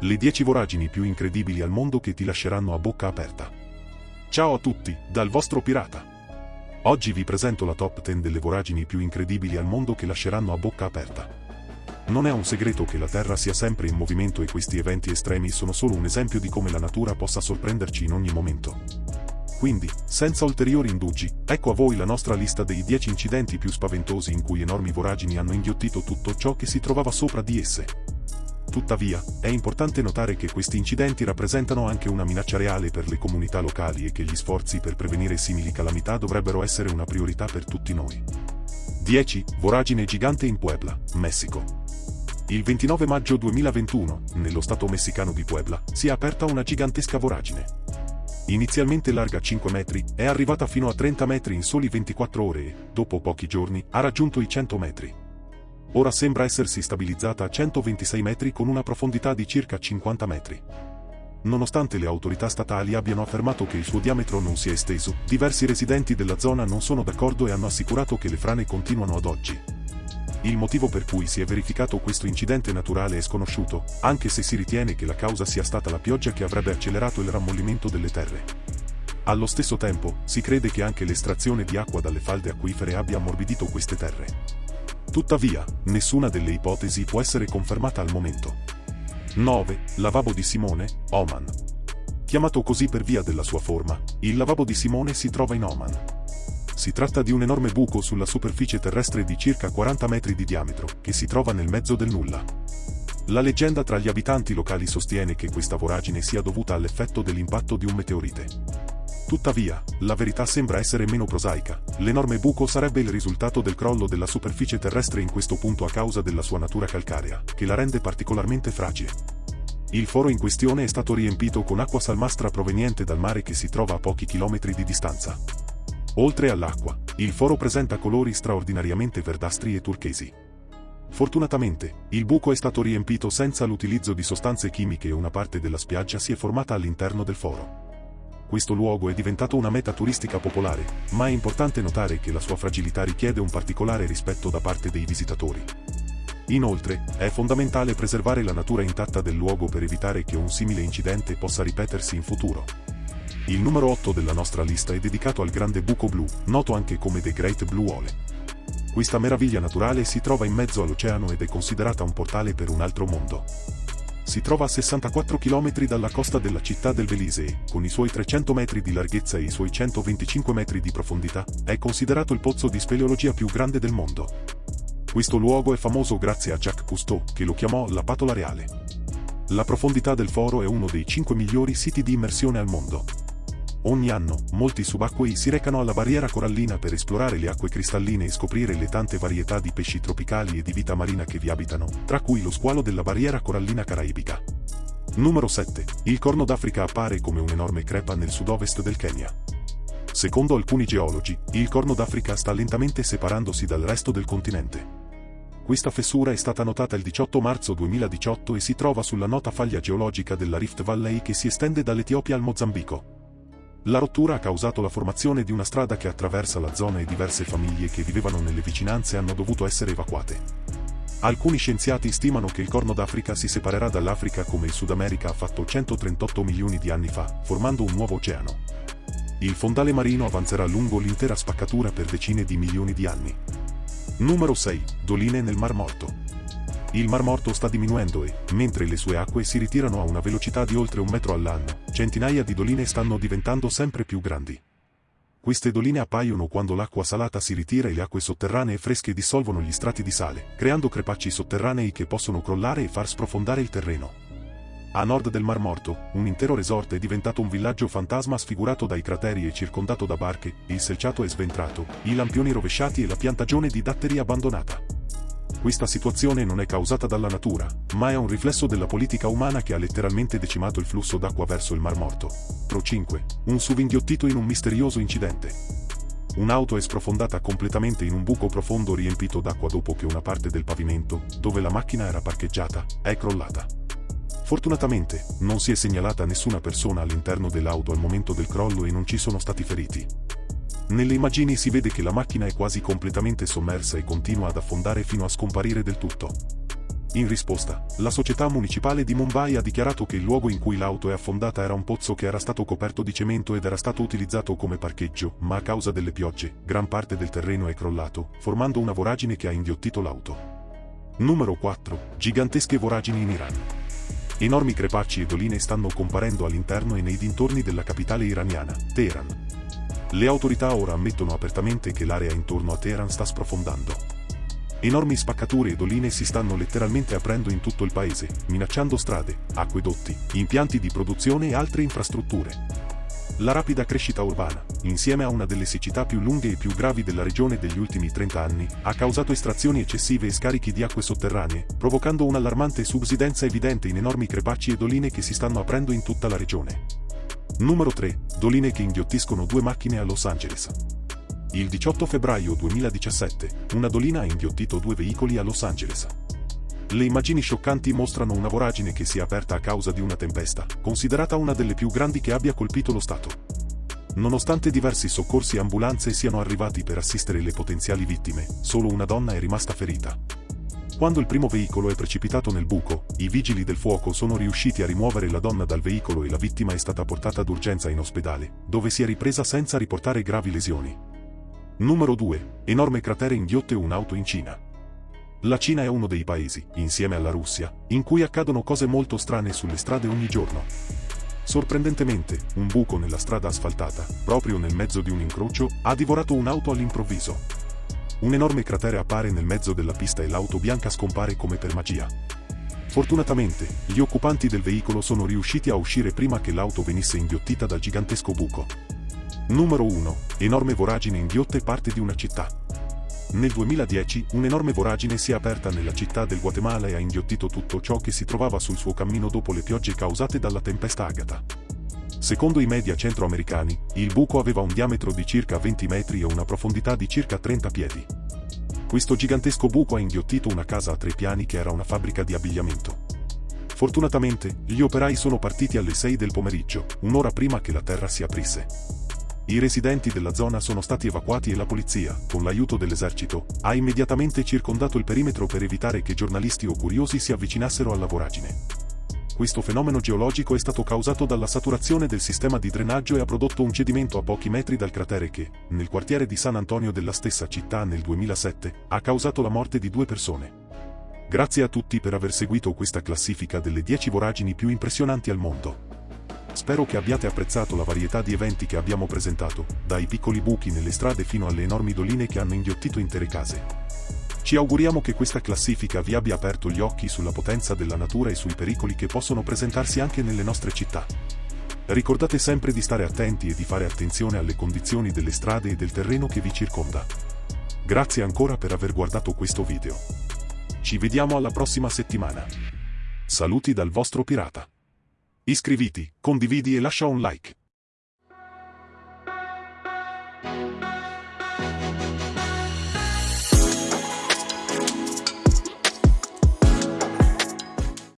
Le 10 voragini più incredibili al mondo che ti lasceranno a bocca aperta. Ciao a tutti, dal vostro pirata. Oggi vi presento la top 10 delle voragini più incredibili al mondo che lasceranno a bocca aperta. Non è un segreto che la Terra sia sempre in movimento e questi eventi estremi sono solo un esempio di come la natura possa sorprenderci in ogni momento. Quindi, senza ulteriori indugi, ecco a voi la nostra lista dei 10 incidenti più spaventosi in cui enormi voragini hanno inghiottito tutto ciò che si trovava sopra di esse. Tuttavia, è importante notare che questi incidenti rappresentano anche una minaccia reale per le comunità locali e che gli sforzi per prevenire simili calamità dovrebbero essere una priorità per tutti noi. 10. Voragine gigante in Puebla, Messico. Il 29 maggio 2021, nello stato messicano di Puebla, si è aperta una gigantesca voragine. Inizialmente larga 5 metri, è arrivata fino a 30 metri in soli 24 ore e, dopo pochi giorni, ha raggiunto i 100 metri. Ora sembra essersi stabilizzata a 126 metri con una profondità di circa 50 metri. Nonostante le autorità statali abbiano affermato che il suo diametro non si è esteso, diversi residenti della zona non sono d'accordo e hanno assicurato che le frane continuano ad oggi. Il motivo per cui si è verificato questo incidente naturale è sconosciuto, anche se si ritiene che la causa sia stata la pioggia che avrebbe accelerato il rammollimento delle terre. Allo stesso tempo, si crede che anche l'estrazione di acqua dalle falde acquifere abbia ammorbidito queste terre. Tuttavia, nessuna delle ipotesi può essere confermata al momento. 9. Lavabo di Simone, Oman. Chiamato così per via della sua forma, il lavabo di Simone si trova in Oman. Si tratta di un enorme buco sulla superficie terrestre di circa 40 metri di diametro, che si trova nel mezzo del nulla. La leggenda tra gli abitanti locali sostiene che questa voragine sia dovuta all'effetto dell'impatto di un meteorite. Tuttavia, la verità sembra essere meno prosaica. L'enorme buco sarebbe il risultato del crollo della superficie terrestre in questo punto a causa della sua natura calcarea, che la rende particolarmente fragile. Il foro in questione è stato riempito con acqua salmastra proveniente dal mare che si trova a pochi chilometri di distanza. Oltre all'acqua, il foro presenta colori straordinariamente verdastri e turchesi. Fortunatamente, il buco è stato riempito senza l'utilizzo di sostanze chimiche e una parte della spiaggia si è formata all'interno del foro questo luogo è diventato una meta turistica popolare, ma è importante notare che la sua fragilità richiede un particolare rispetto da parte dei visitatori. Inoltre, è fondamentale preservare la natura intatta del luogo per evitare che un simile incidente possa ripetersi in futuro. Il numero 8 della nostra lista è dedicato al grande buco blu, noto anche come The Great Blue Hole. Questa meraviglia naturale si trova in mezzo all'oceano ed è considerata un portale per un altro mondo si trova a 64 km dalla costa della città del Belize con i suoi 300 metri di larghezza e i suoi 125 metri di profondità, è considerato il pozzo di speleologia più grande del mondo. Questo luogo è famoso grazie a Jacques Cousteau, che lo chiamò la patola reale. La profondità del foro è uno dei 5 migliori siti di immersione al mondo. Ogni anno, molti subacquei si recano alla barriera corallina per esplorare le acque cristalline e scoprire le tante varietà di pesci tropicali e di vita marina che vi abitano, tra cui lo squalo della barriera corallina caraibica. Numero 7. Il Corno d'Africa appare come un'enorme crepa nel sud-ovest del Kenya. Secondo alcuni geologi, il Corno d'Africa sta lentamente separandosi dal resto del continente. Questa fessura è stata notata il 18 marzo 2018 e si trova sulla nota faglia geologica della Rift Valley che si estende dall'Etiopia al Mozambico. La rottura ha causato la formazione di una strada che attraversa la zona e diverse famiglie che vivevano nelle vicinanze hanno dovuto essere evacuate. Alcuni scienziati stimano che il Corno d'Africa si separerà dall'Africa come il Sud America ha fatto 138 milioni di anni fa, formando un nuovo oceano. Il fondale marino avanzerà lungo l'intera spaccatura per decine di milioni di anni. Numero 6. Doline nel Mar Morto. Il Mar Morto sta diminuendo e, mentre le sue acque si ritirano a una velocità di oltre un metro all'anno, centinaia di doline stanno diventando sempre più grandi. Queste doline appaiono quando l'acqua salata si ritira e le acque sotterranee fresche dissolvono gli strati di sale, creando crepacci sotterranei che possono crollare e far sprofondare il terreno. A nord del Mar Morto, un intero resort è diventato un villaggio fantasma sfigurato dai crateri e circondato da barche, il selciato è sventrato, i lampioni rovesciati e la piantagione di datteri abbandonata. Questa situazione non è causata dalla natura, ma è un riflesso della politica umana che ha letteralmente decimato il flusso d'acqua verso il Mar Morto. Pro 5. Un SUV inghiottito in un misterioso incidente. Un'auto è sprofondata completamente in un buco profondo riempito d'acqua dopo che una parte del pavimento, dove la macchina era parcheggiata, è crollata. Fortunatamente, non si è segnalata nessuna persona all'interno dell'auto al momento del crollo e non ci sono stati feriti. Nelle immagini si vede che la macchina è quasi completamente sommersa e continua ad affondare fino a scomparire del tutto. In risposta, la società municipale di Mumbai ha dichiarato che il luogo in cui l'auto è affondata era un pozzo che era stato coperto di cemento ed era stato utilizzato come parcheggio, ma a causa delle piogge, gran parte del terreno è crollato, formando una voragine che ha inghiottito l'auto. Numero 4. Gigantesche voragini in Iran. Enormi crepacci e doline stanno comparendo all'interno e nei dintorni della capitale iraniana, Teheran. Le autorità ora ammettono apertamente che l'area intorno a Teheran sta sprofondando. Enormi spaccature e doline si stanno letteralmente aprendo in tutto il paese, minacciando strade, acquedotti, impianti di produzione e altre infrastrutture. La rapida crescita urbana, insieme a una delle siccità più lunghe e più gravi della regione degli ultimi 30 anni, ha causato estrazioni eccessive e scarichi di acque sotterranee, provocando un'allarmante subsidenza evidente in enormi crepacci e doline che si stanno aprendo in tutta la regione. Numero 3. Doline che inghiottiscono due macchine a Los Angeles. Il 18 febbraio 2017, una dolina ha inghiottito due veicoli a Los Angeles. Le immagini scioccanti mostrano una voragine che si è aperta a causa di una tempesta, considerata una delle più grandi che abbia colpito lo Stato. Nonostante diversi soccorsi e ambulanze siano arrivati per assistere le potenziali vittime, solo una donna è rimasta ferita. Quando il primo veicolo è precipitato nel buco, i vigili del fuoco sono riusciti a rimuovere la donna dal veicolo e la vittima è stata portata d'urgenza in ospedale, dove si è ripresa senza riportare gravi lesioni. Numero 2. Enorme cratere inghiotte un'auto in Cina. La Cina è uno dei paesi, insieme alla Russia, in cui accadono cose molto strane sulle strade ogni giorno. Sorprendentemente, un buco nella strada asfaltata, proprio nel mezzo di un incrocio, ha divorato un'auto all'improvviso. Un enorme cratere appare nel mezzo della pista e l'auto bianca scompare come per magia. Fortunatamente, gli occupanti del veicolo sono riusciti a uscire prima che l'auto venisse inghiottita dal gigantesco buco. Numero 1. Enorme voragine inghiotte parte di una città. Nel 2010, un'enorme voragine si è aperta nella città del Guatemala e ha inghiottito tutto ciò che si trovava sul suo cammino dopo le piogge causate dalla tempesta Agatha. Secondo i media centroamericani, il buco aveva un diametro di circa 20 metri e una profondità di circa 30 piedi. Questo gigantesco buco ha inghiottito una casa a tre piani che era una fabbrica di abbigliamento. Fortunatamente, gli operai sono partiti alle 6 del pomeriggio, un'ora prima che la terra si aprisse. I residenti della zona sono stati evacuati e la polizia, con l'aiuto dell'esercito, ha immediatamente circondato il perimetro per evitare che giornalisti o curiosi si avvicinassero alla voragine. Questo fenomeno geologico è stato causato dalla saturazione del sistema di drenaggio e ha prodotto un cedimento a pochi metri dal cratere che, nel quartiere di San Antonio della stessa città nel 2007, ha causato la morte di due persone. Grazie a tutti per aver seguito questa classifica delle 10 voragini più impressionanti al mondo. Spero che abbiate apprezzato la varietà di eventi che abbiamo presentato, dai piccoli buchi nelle strade fino alle enormi doline che hanno inghiottito intere case. Ci auguriamo che questa classifica vi abbia aperto gli occhi sulla potenza della natura e sui pericoli che possono presentarsi anche nelle nostre città. Ricordate sempre di stare attenti e di fare attenzione alle condizioni delle strade e del terreno che vi circonda. Grazie ancora per aver guardato questo video. Ci vediamo alla prossima settimana. Saluti dal vostro pirata. Iscriviti, condividi e lascia un like.